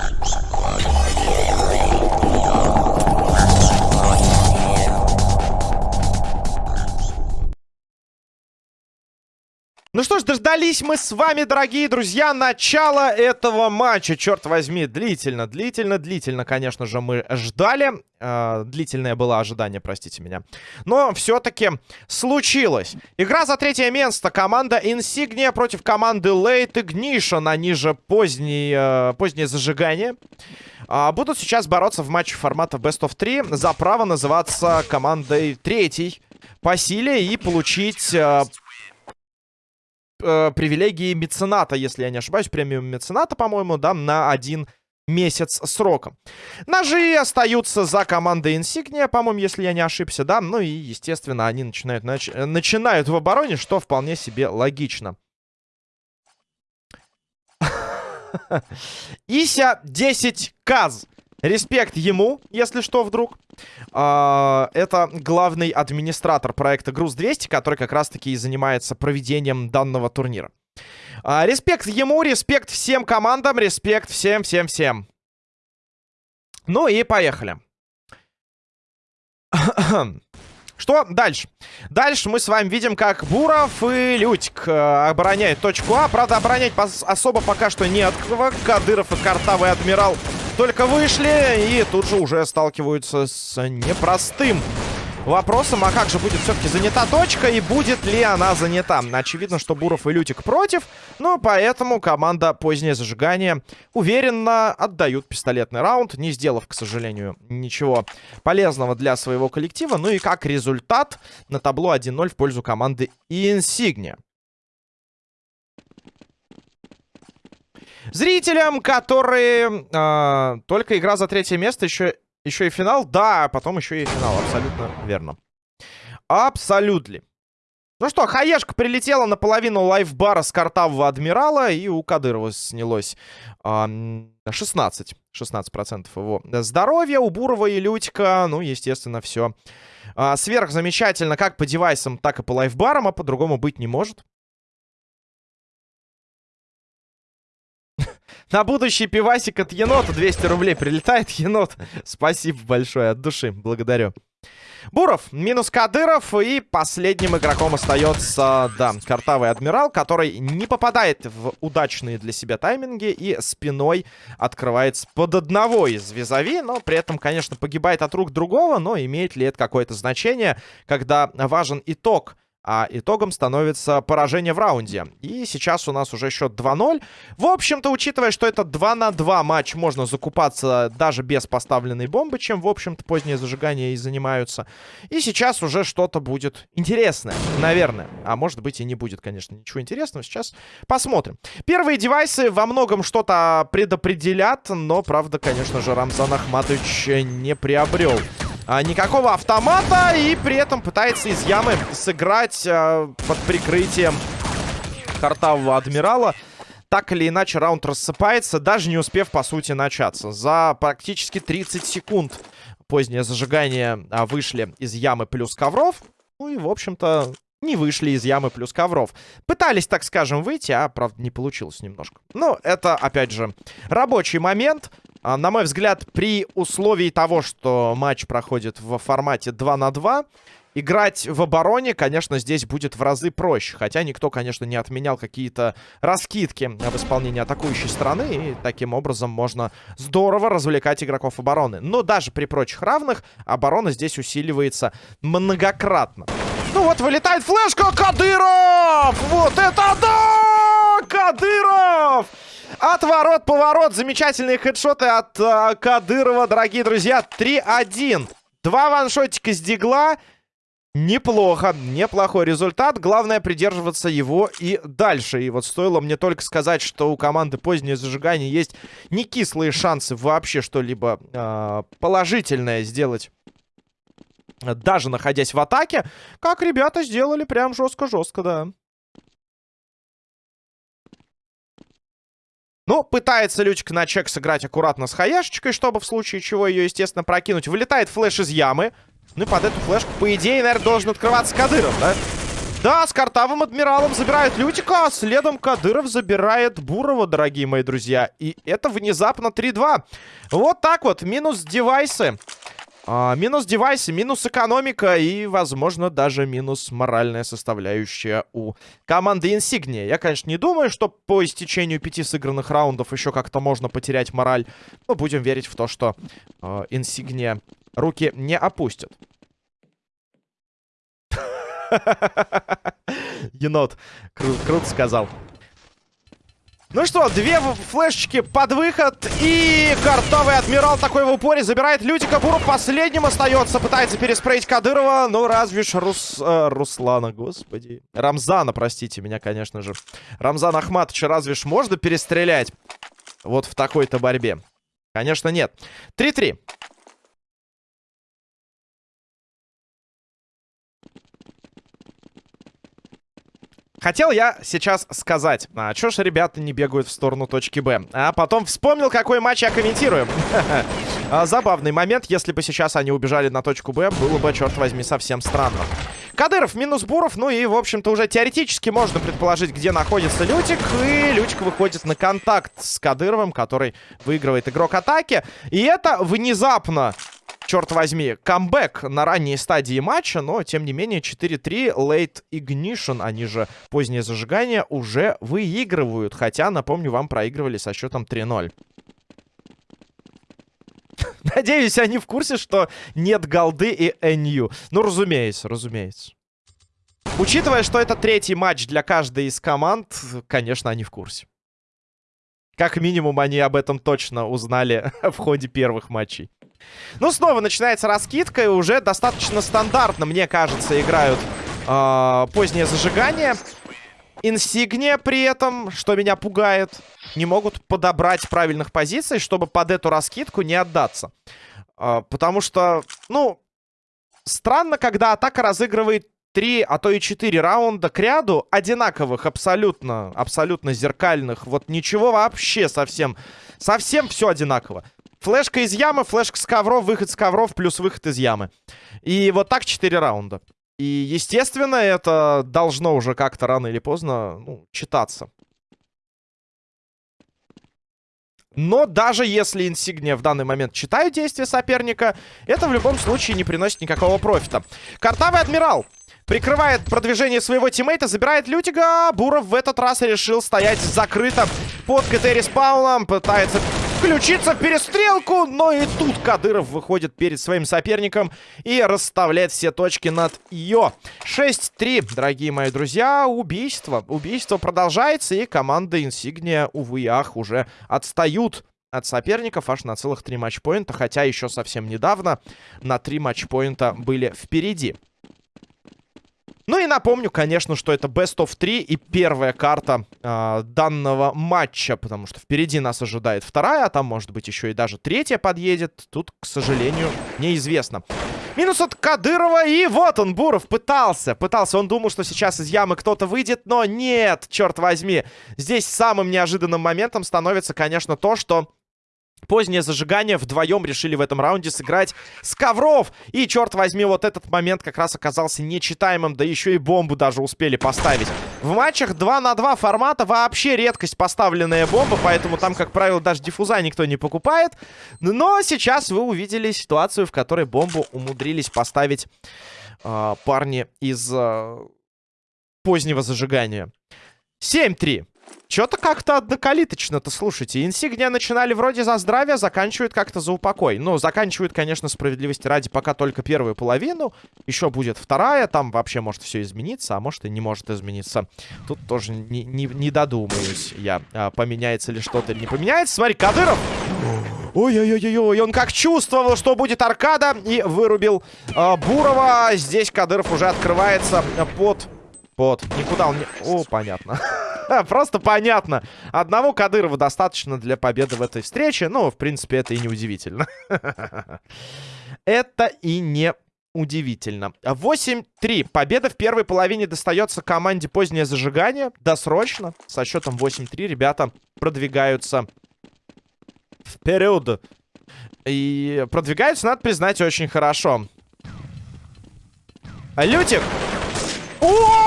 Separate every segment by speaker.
Speaker 1: Thank you. Ну что ж, дождались мы с вами, дорогие друзья, начала этого матча. Черт возьми, длительно, длительно, длительно, конечно же, мы ждали. Э, длительное было ожидание, простите меня. Но все-таки случилось. Игра за третье место. Команда Insignia против команды Late Ignition. Они же поздние, э, позднее зажигание. Э, будут сейчас бороться в матче формата Best of 3 за право называться командой третьей по силе и получить... Э, э, привилегии мецената, если я не ошибаюсь, премиум мецената, по-моему, да, на один месяц срока. Ножи остаются за командой Insignia, по-моему, если я не ошибся, да. Ну и, естественно, они начинают, нач... начинают в обороне, что вполне себе логично. Ися 10 Каз. Респект ему, если что, вдруг. А, это главный администратор проекта Груз-200, который как раз-таки и занимается проведением данного турнира. А, респект ему, респект всем командам, респект всем-всем-всем. Ну и поехали. Что дальше? Дальше мы с вами видим, как Буров и Лютик э, обороняют точку А. Правда, оборонять особо пока что не от Кадыров и Картавый Адмирал только вышли и тут же уже сталкиваются с непростым вопросом. А как же будет все-таки занята точка и будет ли она занята? Очевидно, что Буров и Лютик против, но поэтому команда «Позднее зажигание» уверенно отдают пистолетный раунд, не сделав, к сожалению, ничего полезного для своего коллектива. Ну и как результат на табло 1-0 в пользу команды «Инсигния». Зрителям, которые... Э, только игра за третье место, еще, еще и финал. Да, потом еще и финал. Абсолютно верно. Абсолютно. Ну что, хаешка прилетела наполовину лайфбара с картавого адмирала. И у Кадырова снялось э, 16. 16% его здоровья. У Бурова и Лютика, ну, естественно, все э, сверхзамечательно. Как по девайсам, так и по лайфбарам. А по-другому быть не может. На будущий пивасик от енота 200 рублей прилетает енот. Спасибо большое, от души, благодарю. Буров, минус Кадыров. И последним игроком остается, да, картавый адмирал, который не попадает в удачные для себя тайминги и спиной открывается под одного из визави. Но при этом, конечно, погибает от рук другого. Но имеет ли это какое-то значение, когда важен итог а итогом становится поражение в раунде. И сейчас у нас уже счет 2-0. В общем-то, учитывая, что это 2 на 2 матч, можно закупаться даже без поставленной бомбы, чем, в общем-то, позднее зажигание и занимаются. И сейчас уже что-то будет интересное, наверное. А может быть и не будет, конечно, ничего интересного. Сейчас посмотрим. Первые девайсы во многом что-то предопределят, но, правда, конечно же, Рамзан Ахматович не приобрел а, никакого автомата. И при этом пытается из ямы сыграть а, под прикрытием картавого адмирала. Так или иначе, раунд рассыпается, даже не успев, по сути, начаться. За практически 30 секунд позднее зажигание а, вышли из ямы плюс ковров. Ну и, в общем-то, не вышли из ямы плюс ковров. Пытались, так скажем, выйти, а, правда, не получилось немножко. Но это, опять же, рабочий момент. А, на мой взгляд, при условии того, что матч проходит в формате 2 на 2, играть в обороне, конечно, здесь будет в разы проще. Хотя никто, конечно, не отменял какие-то раскидки в исполнении атакующей стороны. И таким образом можно здорово развлекать игроков обороны. Но даже при прочих равных оборона здесь усиливается многократно. Ну вот, вылетает флешка. Кадыров! Вот это да! Кадыров! Отворот, поворот. Замечательные хедшоты от э, Кадырова, дорогие друзья. 3-1. Два ваншотика с дигла. Неплохо, неплохой результат. Главное придерживаться его и дальше. И вот стоило мне только сказать, что у команды позднее зажигание есть не кислые шансы вообще что-либо э, положительное сделать. Даже находясь в атаке, как ребята сделали прям жестко-жестко, да. Ну, пытается Лючка на чек сыграть аккуратно с хаяшечкой, чтобы в случае чего ее, естественно, прокинуть. Вылетает флеш из ямы. Ну и под эту флешку, по идее, наверное, должен открываться Кадыров, да? Да, с картавым адмиралом забирают Лютика, а следом Кадыров забирает Бурова, дорогие мои друзья. И это внезапно 3-2. Вот так вот, минус девайсы. А, минус девайсы, минус экономика и, возможно, даже минус моральная составляющая у команды Insignia. Я, конечно, не думаю, что по истечению пяти сыгранных раундов еще как-то можно потерять мораль. Но будем верить в то, что э, Insignia руки не опустят. Енот. Кру круто сказал. Ну что, две флешечки под выход. И картовый адмирал такой в упоре забирает Лютика. Буров последним остается. Пытается переспреить Кадырова. Ну, разве ж Рус... Э, Руслана, господи. Рамзана, простите меня, конечно же. Рамзан Ахматовича разве ж можно перестрелять? Вот в такой-то борьбе. Конечно, нет. 3-3. Хотел я сейчас сказать, а чё ж ребята не бегают в сторону точки Б? А потом вспомнил, какой матч я комментирую. А, забавный момент, если бы сейчас они убежали на точку Б, было бы, черт возьми, совсем странно. Кадыров минус Буров, ну и, в общем-то, уже теоретически можно предположить, где находится Лютик. И Лютик выходит на контакт с Кадыровым, который выигрывает игрок атаки. И это внезапно черт возьми, камбэк на ранней стадии матча, но, тем не менее, 4-3 Late Ignition, они же позднее зажигание, уже выигрывают. Хотя, напомню, вам проигрывали со счетом 3-0. Надеюсь, они в курсе, что нет голды и NU. Ну, разумеется, разумеется. Учитывая, что это третий матч для каждой из команд, конечно, они в курсе. Как минимум, они об этом точно узнали в ходе первых матчей. Ну, снова начинается раскидка, и уже достаточно стандартно, мне кажется, играют э, позднее зажигание. Инсигния при этом, что меня пугает, не могут подобрать правильных позиций, чтобы под эту раскидку не отдаться. Э, потому что, ну, странно, когда атака разыгрывает три, а то и четыре раунда к ряду одинаковых, абсолютно, абсолютно зеркальных. Вот ничего вообще совсем, совсем все одинаково. Флешка из ямы, флешка с ковров, выход с ковров, плюс выход из ямы. И вот так 4 раунда. И, естественно, это должно уже как-то рано или поздно ну, читаться. Но даже если инсигния в данный момент читают действия соперника, это в любом случае не приносит никакого профита. Картавый адмирал прикрывает продвижение своего тиммейта, забирает Лютига. Буров в этот раз решил стоять закрыто под КТ респауном, пытается включиться в перестрелку. Но и тут Кадыров выходит перед своим соперником и расставляет все точки над ее. 6-3, дорогие мои друзья. Убийство. Убийство продолжается. И команда Инсигния, увы и ах, уже отстают от соперников аж на целых три матчпоинта. Хотя еще совсем недавно на три матчпоинта были впереди. Ну и напомню, конечно, что это Best of 3 и первая карта э, данного матча, потому что впереди нас ожидает вторая, а там, может быть, еще и даже третья подъедет. Тут, к сожалению, неизвестно. Минус от Кадырова, и вот он, Буров, пытался, пытался. Он думал, что сейчас из ямы кто-то выйдет, но нет, черт возьми. Здесь самым неожиданным моментом становится, конечно, то, что Позднее зажигание вдвоем решили в этом раунде сыграть с ковров. И, черт возьми, вот этот момент как раз оказался нечитаемым. Да еще и бомбу даже успели поставить. В матчах 2 на 2 формата вообще редкость поставленная бомба. Поэтому там, как правило, даже диффуза никто не покупает. Но сейчас вы увидели ситуацию, в которой бомбу умудрились поставить э, парни из э, позднего зажигания. 7-3. Что-то как-то однокалиточно-то, слушайте. Инсигния начинали вроде за здравие, заканчивают как-то за упокой. Ну, заканчивают, конечно, справедливости ради пока только первую половину. Еще будет вторая, там вообще может все измениться, а может и не может измениться. Тут тоже не, не, не додумаюсь я, а, поменяется ли что-то или не поменяется. Смотри, Кадыров... Ой-ой-ой-ой, он как чувствовал, что будет аркада, и вырубил э, Бурова. Здесь Кадыров уже открывается под... Под... Никуда он не... О, понятно. Просто понятно. Одного Кадырова достаточно для победы в этой встрече. Ну, в принципе, это и не удивительно. Это и не удивительно. 8-3. Победа в первой половине достается команде позднее зажигание. Досрочно. Со счетом 8-3 ребята продвигаются вперед. И продвигаются, надо признать, очень хорошо. Лютик! О!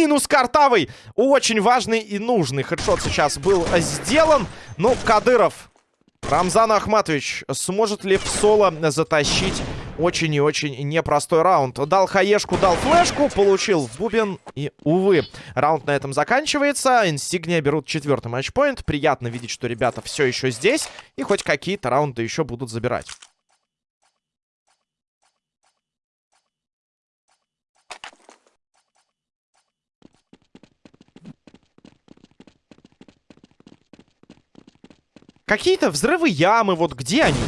Speaker 1: Минус картавый. Очень важный и нужный хедшот сейчас был сделан. Ну, Кадыров, Рамзан Ахматович, сможет ли в соло затащить очень и очень непростой раунд. Дал хаешку, дал флешку, получил в бубен. И, увы, раунд на этом заканчивается. Инсигния берут четвертый матчпоинт. Приятно видеть, что ребята все еще здесь. И хоть какие-то раунды еще будут забирать. Какие-то взрывы ямы, вот где они?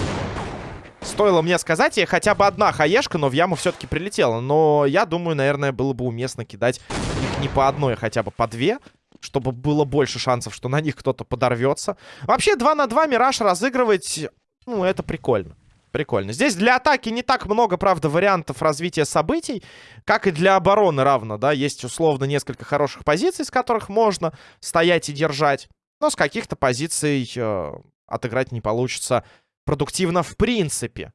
Speaker 1: Стоило мне сказать, я хотя бы одна хаешка, но в яму все-таки прилетела. Но я думаю, наверное, было бы уместно кидать их не по одной, а хотя бы по две. Чтобы было больше шансов, что на них кто-то подорвется. Вообще, 2 на 2 Мираж разыгрывать, ну, это прикольно. Прикольно. Здесь для атаки не так много, правда, вариантов развития событий, как и для обороны равно, да. Есть, условно, несколько хороших позиций, с которых можно стоять и держать. Но с каких-то позиций э, отыграть не получится продуктивно в принципе.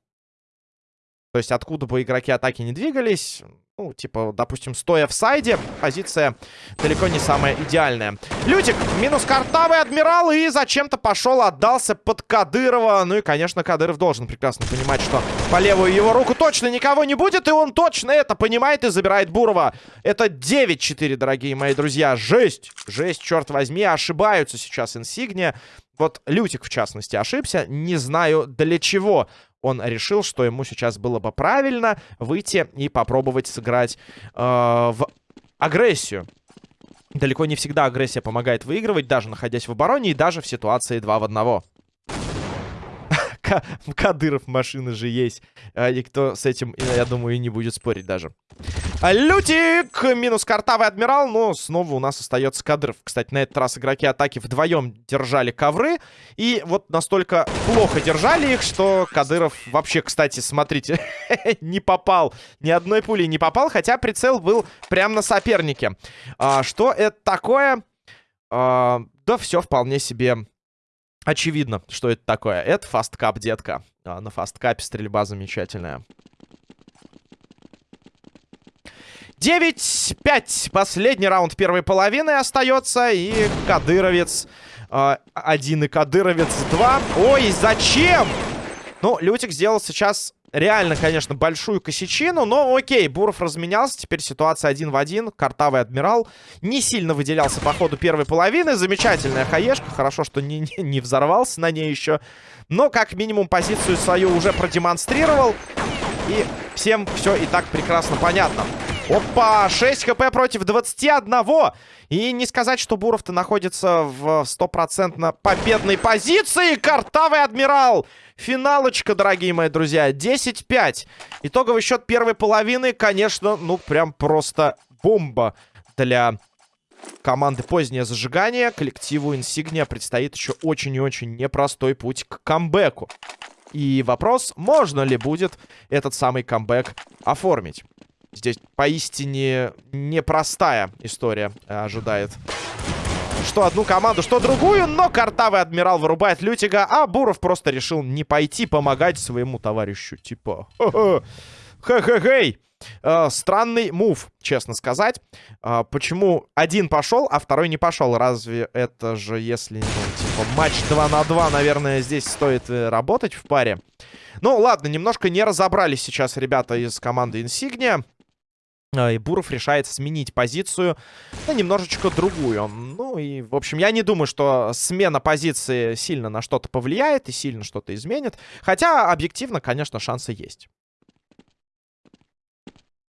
Speaker 1: То есть откуда бы игроки атаки не двигались, ну, типа, допустим, стоя в сайде, позиция далеко не самая идеальная. Лютик, минус картавый адмирал, и зачем-то пошел, отдался под Кадырова. Ну и, конечно, Кадыров должен прекрасно понимать, что по левую его руку точно никого не будет, и он точно это понимает и забирает Бурова. Это 9-4, дорогие мои друзья. Жесть! Жесть, черт возьми, ошибаются сейчас Инсигния. Вот Лютик, в частности, ошибся. Не знаю, для чего он решил, что ему сейчас было бы правильно выйти и попробовать сыграть э, в агрессию. Далеко не всегда агрессия помогает выигрывать, даже находясь в обороне и даже в ситуации 2 в 1. Кадыров машины же есть. А никто с этим, я думаю, и не будет спорить даже. Лютик! Минус картавый адмирал, но снова у нас остается Кадыров. Кстати, на этот раз игроки атаки вдвоем держали ковры. И вот настолько плохо держали их, что Кадыров вообще, кстати, смотрите, не попал. Ни одной пули не попал, хотя прицел был прямо на сопернике. А, что это такое? А, да все вполне себе Очевидно, что это такое. Это фасткап, детка. А, на фасткапе стрельба замечательная. 9-5. Последний раунд первой половины остается. И Кадыровец э, один и Кадыровец два. Ой, зачем? Ну, Лютик сделал сейчас реально, конечно, большую косячину, но окей, Буров разменялся, теперь ситуация один в один, картавый адмирал не сильно выделялся по ходу первой половины, замечательная хаешка, хорошо, что не, не, не взорвался на ней еще, но как минимум позицию свою уже продемонстрировал, и всем все и так прекрасно понятно. Опа, 6 хп против 21. И не сказать, что Буров-то находится в стопроцентно победной позиции. Картавый адмирал. Финалочка, дорогие мои друзья. 10-5. Итоговый счет первой половины, конечно, ну прям просто бомба для команды «Позднее зажигание». Коллективу «Инсигния» предстоит еще очень и очень непростой путь к камбэку. И вопрос, можно ли будет этот самый камбэк оформить. Здесь поистине непростая история э, ожидает. Что одну команду, что другую, но картавый адмирал вырубает Лютига, а Буров просто решил не пойти помогать своему товарищу. Типа, хе-хе-хей. Э, странный мув, честно сказать. Э, почему один пошел, а второй не пошел? Разве это же, если, ну, типа, матч 2 на 2, наверное, здесь стоит работать в паре? Ну, ладно, немножко не разобрались сейчас ребята из команды Insignia. А, и Буров решает сменить позицию на немножечко другую. Ну и, в общем, я не думаю, что смена позиции сильно на что-то повлияет и сильно что-то изменит. Хотя, объективно, конечно, шансы есть.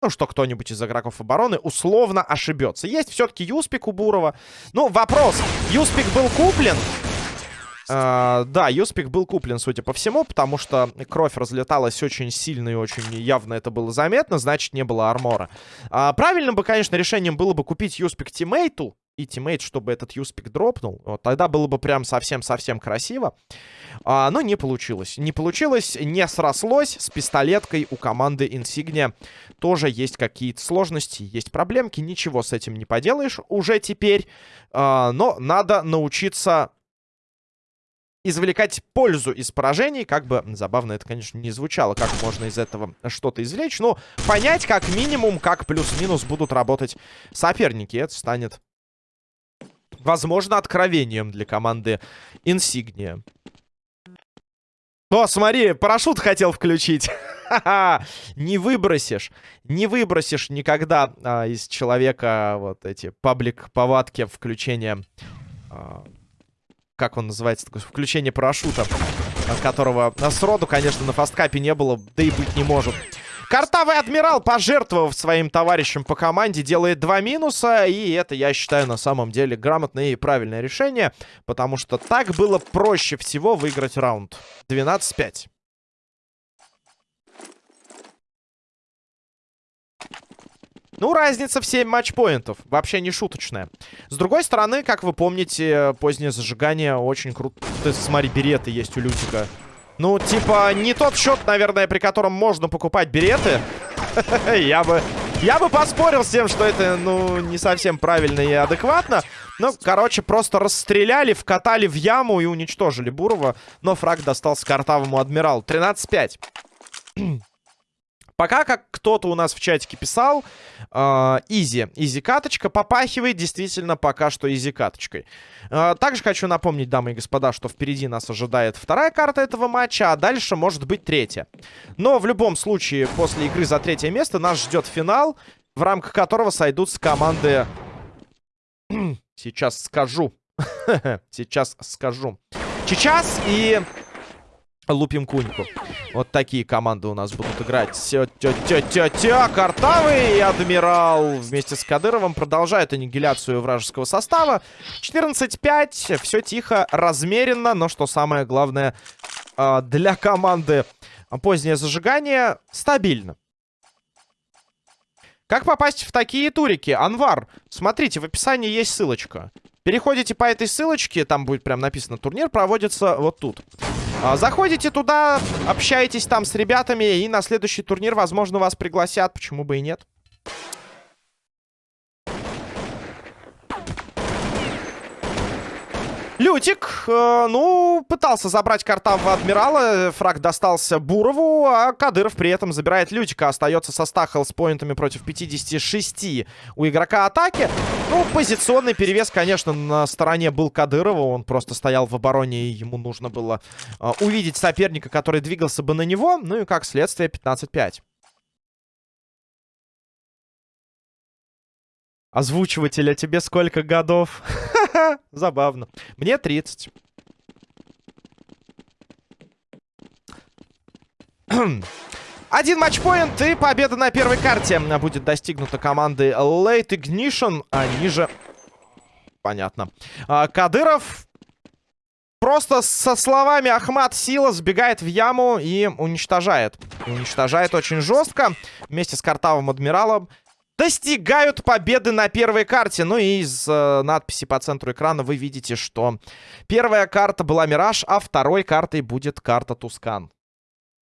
Speaker 1: Ну, что кто-нибудь из игроков обороны условно ошибется. Есть все-таки Юспик у Бурова. Ну, вопрос. Юспик был куплен А, да, USP ик был куплен, судя по всему, потому что кровь разлеталась очень сильно и очень явно это было заметно, значит, не было armor а. А, правильным бы, конечно, решением было бы купить USP ик teammate у, и teammate, чтобы этот USP ик дропнул. Вот, тогда было бы прям совсем-совсем красиво. А, но не получилось. Не получилось, не срослось. С пистолеткой у команды Insignia тоже есть какие-то сложности, есть проблемки. Ничего с этим не поделаешь уже теперь. А, но надо научиться извлекать пользу из поражений. Как бы забавно это, конечно, не звучало, как можно из этого что-то извлечь. Но понять как минимум, как плюс-минус будут работать соперники. Это станет, возможно, откровением для команды Insignia. О, смотри, парашют хотел включить. не выбросишь. Не выбросишь никогда а, из человека вот эти паблик-повадки включения... А, как он называется? Такое включение парашюта. От которого сроду, конечно, на фасткапе не было. Да и быть не может. Картавый адмирал, пожертвовав своим товарищам по команде, делает два минуса. И это, я считаю, на самом деле грамотное и правильное решение. Потому что так было проще всего выиграть раунд. 12-5. Ну, разница в 7 матчпоинтов. Вообще не шуточная. С другой стороны, как вы помните, позднее зажигание очень круто. Ты смотри, береты есть у Лютика. Ну, типа, не тот счет, наверное, при котором можно покупать береты. Я бы... Я бы поспорил с тем, что это, ну, не совсем правильно и адекватно. Ну, короче, просто расстреляли, вкатали в яму и уничтожили Бурова. Но фраг достался картавому адмиралу. 13-5. Пока, как кто-то у нас в чатике писал, а, easy. Easy каточка попахивает действительно пока что easy каточкой. А, также хочу напомнить, дамы и господа, что впереди нас ожидает вторая карта этого матча, а дальше может быть третья. Но в любом случае, после игры за третье место нас ждет финал, в рамках которого сойдутся команды... Сейчас скажу. Сейчас скажу. Сейчас и лупим куньку. Вот такие команды у нас будут играть. Тя-тя-тя-тя-тя. Картавый и Адмирал вместе с Кадыровым продолжают аннигиляцию вражеского состава. 14-5. Все тихо, размеренно. Но что самое главное а, для команды позднее зажигание стабильно. Как попасть в такие турики? Анвар, смотрите, в описании есть ссылочка. Переходите по этой ссылочке, там будет прям написано «Турнир проводится вот тут». А, заходите туда, общаетесь там с ребятами, и на следующий турнир, возможно, вас пригласят. Почему бы и нет? Лютик, э, ну, пытался забрать Картавого Адмирала. Фраг достался Бурову, а Кадыров при этом забирает Лютика. Остается со 100 хелспоинтами против 56 у игрока атаки. Ну, позиционный перевес, конечно, на стороне был Кадырова. Он просто стоял в обороне, и ему нужно было э, увидеть соперника, который двигался бы на него. Ну и как следствие 15-5. Озвучиватель, а тебе сколько годов? Забавно. Мне 30. Один матчпоинт и победа на первой карте будет достигнута команды Late Ignition, а ниже... Понятно. А, Кадыров просто со словами Ахмат Сила сбегает в яму и уничтожает. уничтожает очень жестко. Вместе с Картавым Адмиралом достигают победы на первой карте. Ну и из э, надписи по центру экрана вы видите, что первая карта была Мираж, а второй картой будет карта Тускан.